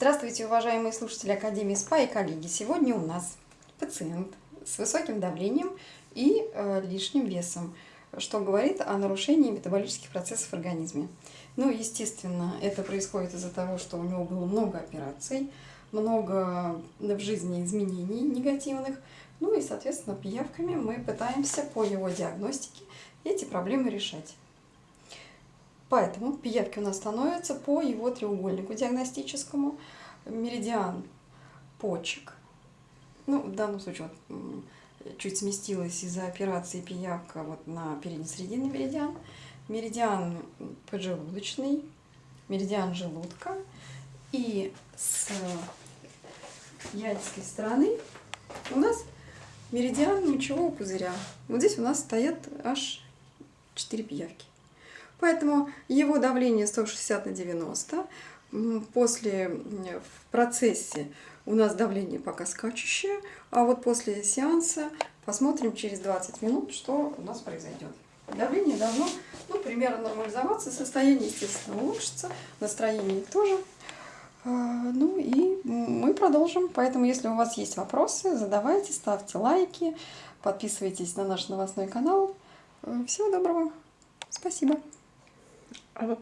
Здравствуйте, уважаемые слушатели Академии СПА и коллеги. Сегодня у нас пациент с высоким давлением и э, лишним весом, что говорит о нарушении метаболических процессов в организме. Ну, естественно, это происходит из-за того, что у него было много операций, много в жизни изменений негативных. Ну и, соответственно, пиявками мы пытаемся по его диагностике эти проблемы решать. Поэтому пиявки у нас становятся по его треугольнику диагностическому. Меридиан почек. Ну, в данном случае вот, чуть сместилась из-за операции пиявка вот на передне-срединный меридиан. Меридиан поджелудочный, меридиан желудка. И с яйцкой стороны у нас меридиан мочевого пузыря. Вот здесь у нас стоят аж 4 пиявки. Поэтому его давление 160 на 90. После, в процессе у нас давление пока скачущее, а вот после сеанса посмотрим через 20 минут, что у нас произойдет. Давление должно ну, примерно нормализоваться, состояние, естественно, улучшится, настроение тоже. А, ну и мы продолжим. Поэтому, если у вас есть вопросы, задавайте, ставьте лайки, подписывайтесь на наш новостной канал. Всего доброго. Спасибо. А вот